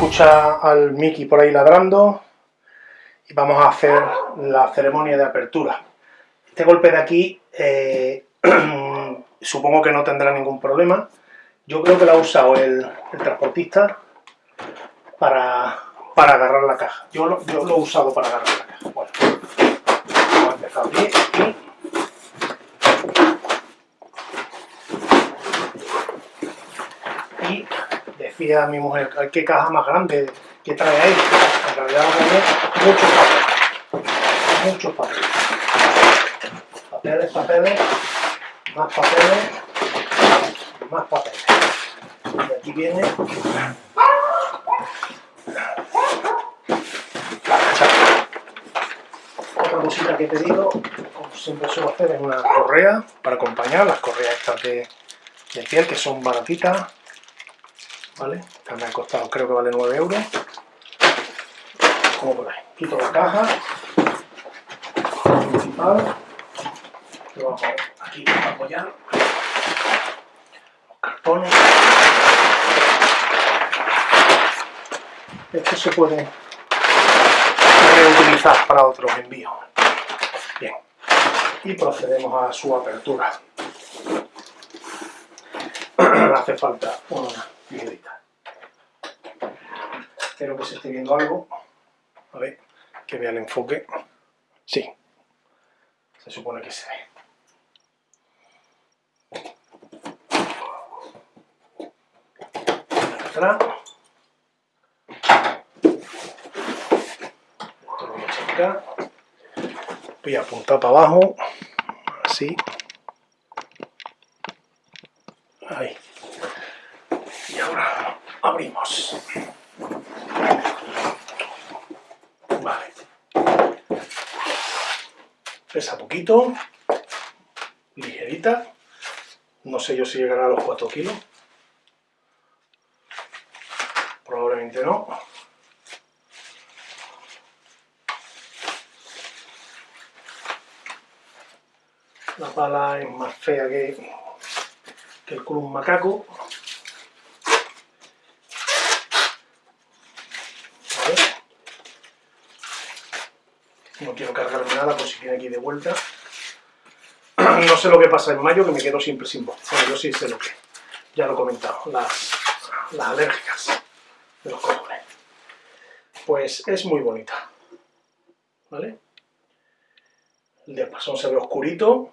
escucha al Mickey por ahí ladrando y vamos a hacer la ceremonia de apertura. Este golpe de aquí eh, supongo que no tendrá ningún problema. Yo creo que lo ha usado el, transportista para, para, agarrar la caja. Yo lo, yo lo, he usado para agarrar la caja. Bueno, vamos a empezar aquí. Y decía mi mujer, ¿qué caja más grande que trae ahí? En realidad trae muchos papeles. Muchos papeles. Papeles, papeles, más papeles, más papeles. Y aquí viene Otra cosita que he pedido, como siempre suelo hacer, es una correa para acompañar, las correas estas de piel que son baratitas ¿vale? Me ha costado, creo que vale 9 euros. Como por ahí. Quito la caja principal. Lo vamos aquí a apoyar. Los cartones. Esto se puede utilizar para otros envíos. Bien. Y procedemos a su apertura. Hace falta una ligerita. Espero que se esté viendo algo. A ver, que vea el enfoque. Sí, se supone que se ve. Atrás. Voy a apuntar para abajo. Así. Ahí abrimos. Vale. Pesa poquito, ligerita. No sé yo si llegará a los 4 kilos. Probablemente no. La pala es más fea que, el culo macaco. No quiero cargarme nada por si viene aquí de vuelta. No sé lo que pasa en mayo, que me quedo siempre sin voz. Bueno, yo sí sé lo que, ya lo he comentado, las, las alérgicas de los cojones. Pues es muy bonita, ¿vale? El diapasón se ve oscurito,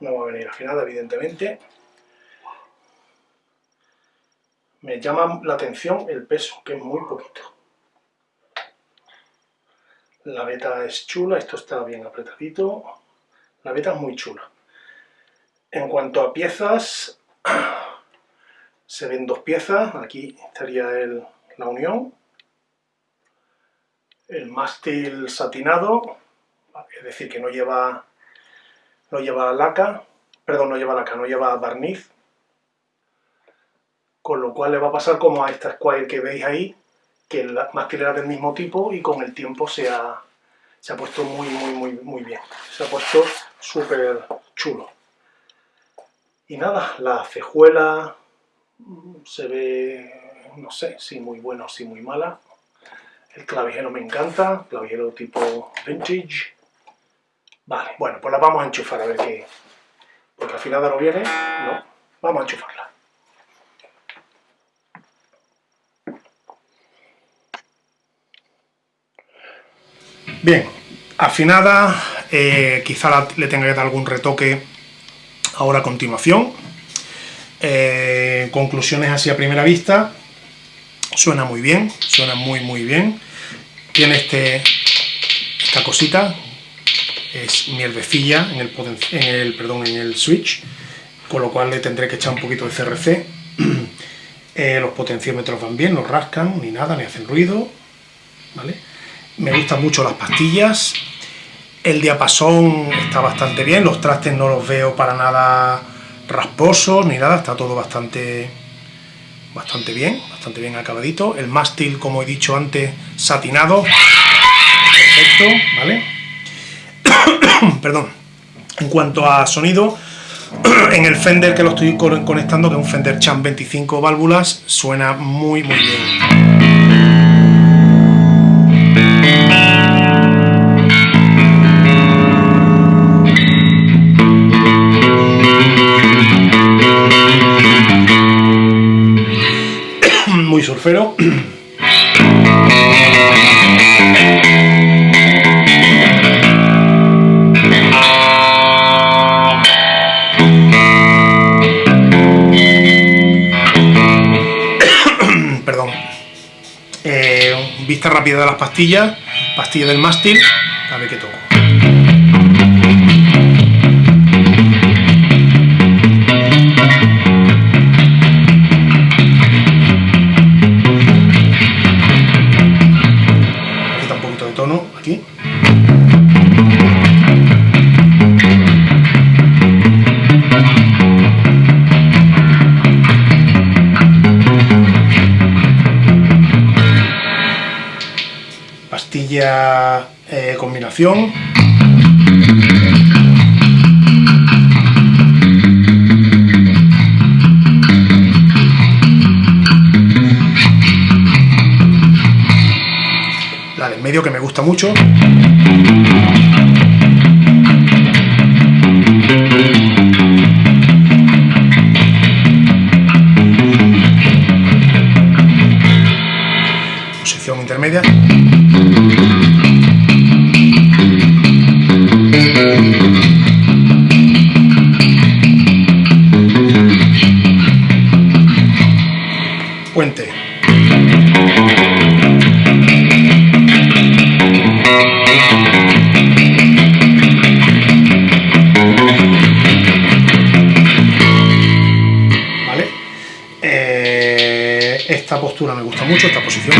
no va a venir afinada evidentemente. Me llama la atención el peso, que es muy poquito. La beta es chula, esto está bien apretadito. La beta es muy chula. En cuanto a piezas, se ven dos piezas. Aquí estaría el, la unión. El mástil satinado, es decir, que no lleva no lleva laca, perdón, no lleva laca, no lleva barniz, con lo cual le va a pasar como a esta Squire que veis ahí, que la mástil era del mismo tipo y con el tiempo se ha, se ha puesto muy, muy, muy, muy bien. Se ha puesto súper chulo. Y nada, la cejuela se ve, no sé, si muy buena o si muy mala. El clavijero me encanta, clavijero tipo vintage. Vale, bueno, pues la vamos a enchufar a ver qué... Porque afinada no viene, no. Vamos a enchufarla. Bien, afinada, eh, quizá le tenga que dar algún retoque ahora a continuación. Eh, conclusiones así a primera vista, suena muy bien, suena muy muy bien. Tiene este, esta cosita es mierdecilla en el, en el, perdón, en el switch, con lo cual le tendré que echar un poquito de CRC. Eh, los potenciómetros van bien, no rascan, ni nada, ni hacen ruido. ¿vale? Me gustan mucho las pastillas. El diapasón está bastante bien, los trastes no los veo para nada rasposos ni nada, está todo bastante, bastante bien, bastante bien acabadito. El mástil, como he dicho antes, satinado, perfecto, ¿vale? Perdón. En cuanto a sonido, en el Fender que lo estoy conectando, que es un Fender Champ 25 válvulas, suena muy muy bien. muy surfero. Vista rápida de las pastillas, pastilla del mástil, a ver qué toco. Quita un poquito de tono aquí. Eh, combinación. La del medio que me gusta mucho. Posición intermedia. ¿Vale? Eh, esta postura me gusta mucho, esta posición.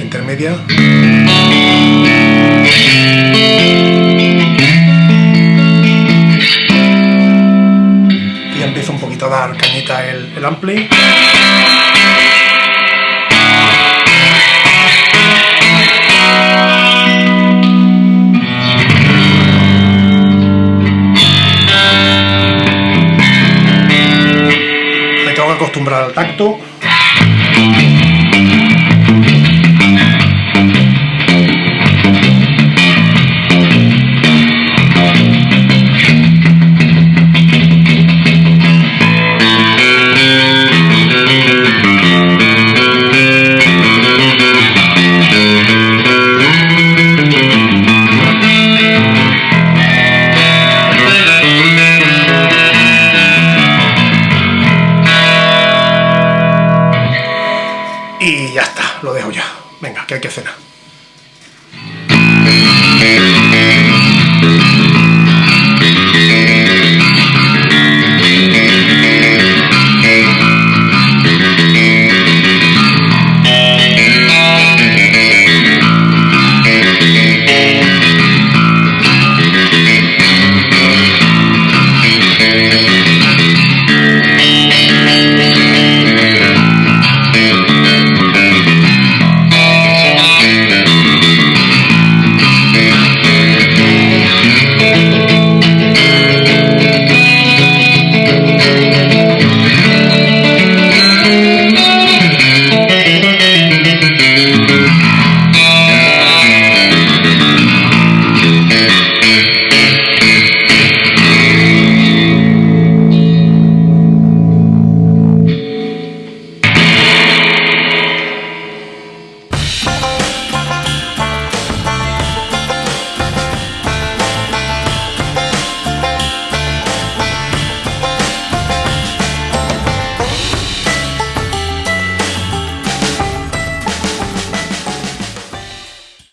Intermedia. Y ya empieza un poquito a dar cañita el, el ampli. Acostumbrar al tacto.